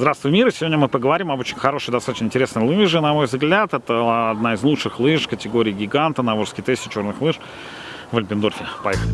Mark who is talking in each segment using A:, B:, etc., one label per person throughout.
A: Здравствуй, мир! Сегодня мы поговорим об очень хорошей, достаточно интересной лыже, на мой взгляд. Это одна из лучших лыж категории гиганта на Волжской тесте черных лыж в Альпендорфе. Поехали!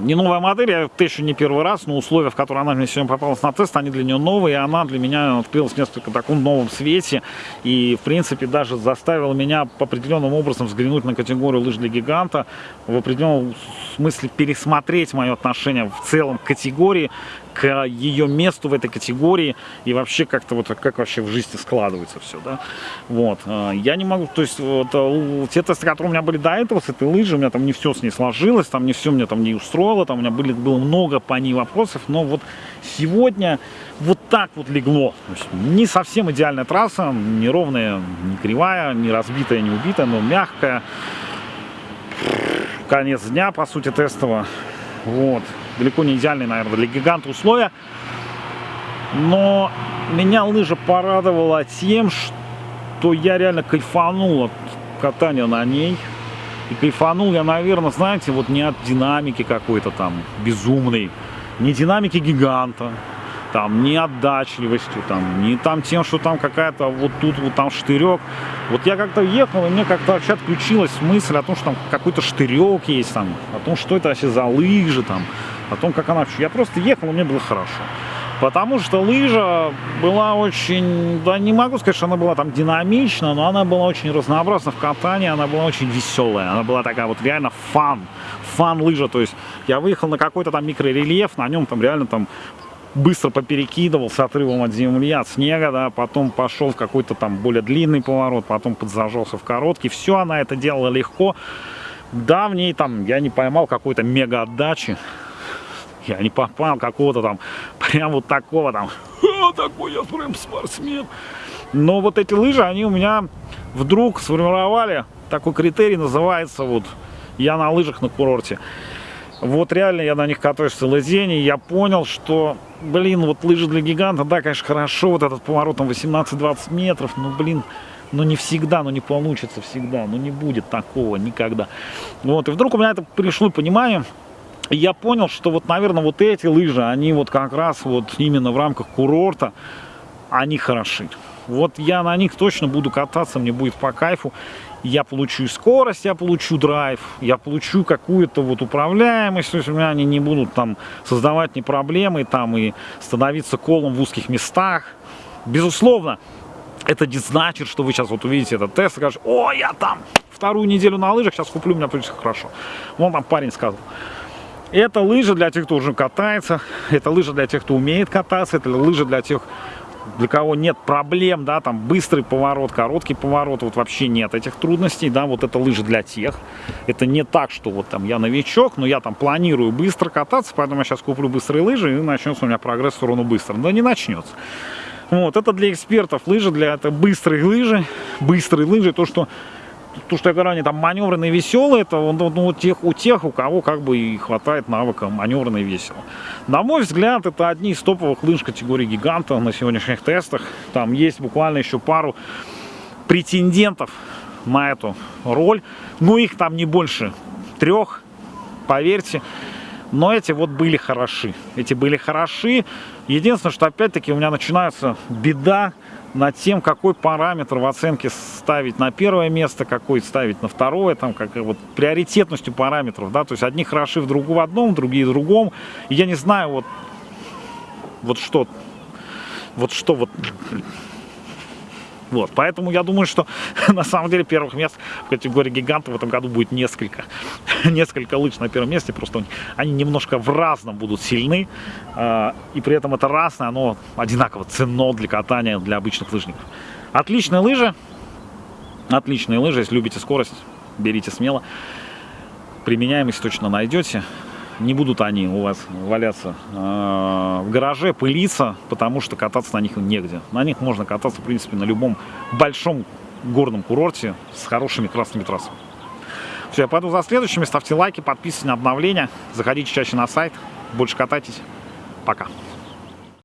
A: не новая модель, я тещу не первый раз, но условия, в которые она мне сегодня попалась на тест, они для нее новые, и она для меня открылась в несколько таком новом свете, и, в принципе, даже заставила меня по определенным образом взглянуть на категорию лыж для гиганта, в определенном смысле пересмотреть мое отношение в целом к категории, к ее месту в этой категории и вообще как-то вот как вообще в жизни складывается все, да. Вот. А, я не могу, то есть вот а, те тесты, которые у меня были до этого с этой лыжей, у меня там не все с ней сложилось, там не все мне там не устроило, там у меня были, было много по ней вопросов, но вот сегодня вот так вот легло. не совсем идеальная трасса, не ровная, не кривая, не разбитая, не убитая, но мягкая. Конец дня, по сути, тестового. Вот далеко не идеальные, наверное, для гиганта условия. Но меня лыжа порадовала тем, что я реально кайфанул от катания на ней. И кайфанул я, наверное, знаете, вот не от динамики какой-то там безумной, не динамики гиганта, там, не отдачливостью, там, не там тем, что там какая-то вот тут вот там штырек. Вот я как-то ехал, и мне как-то вообще отключилась мысль о том, что там какой-то штырек есть там, о том, что это вообще за лыжи там, о том, как она... Я просто ехал, и мне было хорошо. Потому что лыжа была очень, да не могу сказать, что она была там динамична, но она была очень разнообразна в катании, она была очень веселая, она была такая вот реально фан, фан лыжа, то есть я выехал на какой-то там микрорельеф, на нем там реально там быстро поперекидывал с отрывом от земли, от снега, да, потом пошел в какой-то там более длинный поворот, потом подзажался в короткий, все она это делала легко, да, в ней там я не поймал какой-то мега отдачи, я не попал какого-то там, прям вот такого там, такой я прям спортсмен. Но вот эти лыжи, они у меня вдруг сформировали такой критерий, называется вот я на лыжах на курорте. Вот реально я на них катаюсь целый день, и я понял, что, блин, вот лыжи для гиганта, да, конечно, хорошо, вот этот поворот там 18-20 метров, но, блин, но не всегда, но не получится всегда, но не будет такого никогда. Вот, и вдруг у меня это пришло понимание, я понял, что вот, наверное, вот эти лыжи, они вот как раз вот именно в рамках курорта, они хороши. Вот я на них точно буду кататься, мне будет по кайфу. Я получу скорость, я получу драйв, я получу какую-то вот управляемость, то есть у меня они не будут там создавать ни проблемы там и становиться колом в узких местах. Безусловно, это не значит, что вы сейчас вот увидите этот тест и скажете, о, я там вторую неделю на лыжах, сейчас куплю, у меня будет хорошо. Вон там парень сказал. Это лыжа для тех, кто уже катается, это лыжа для тех, кто умеет кататься, это лыжа для тех, для кого нет проблем, да, там быстрый поворот, короткий поворот, вот вообще нет этих трудностей, да, вот это лыжа для тех. Это не так, что вот там я новичок, но я там планирую быстро кататься, поэтому я сейчас куплю быстрые лыжи и начнется у меня прогресс в сторону быстро. Да не начнется. Вот, это для экспертов лыжи, для это быстрые лыжи, быстрые лыжи, то, что то, что я говорю, они там маневренные, веселые, это ну, у, тех, у тех, у кого как бы и хватает навыка маневренный весело. На мой взгляд, это одни из топовых лыж категории гиганта на сегодняшних тестах. Там есть буквально еще пару претендентов на эту роль. Но их там не больше трех, поверьте. Но эти вот были хороши. Эти были хороши. Единственное, что опять-таки у меня начинается беда над тем, какой параметр в оценке ставить на первое место, какой ставить на второе, там, как вот приоритетностью параметров, да, то есть одни хороши в, друг, в одном, другие в другом, и я не знаю, вот, вот что, вот что, вот, вот, поэтому я думаю, что на самом деле первых мест в категории гигантов в этом году будет несколько. несколько лыж на первом месте, просто они немножко в разном будут сильны. Э, и при этом это разное, оно одинаково ценно для катания для обычных лыжников. Отличные лыжи. Отличные лыжи, если любите скорость, берите смело. Применяемость точно найдете не будут они у вас валяться э, в гараже, пылиться, потому что кататься на них негде. На них можно кататься, в принципе, на любом большом горном курорте с хорошими красными трассами. Все, я пойду за следующими. Ставьте лайки, подписывайтесь на обновления. Заходите чаще на сайт. Больше катайтесь. Пока.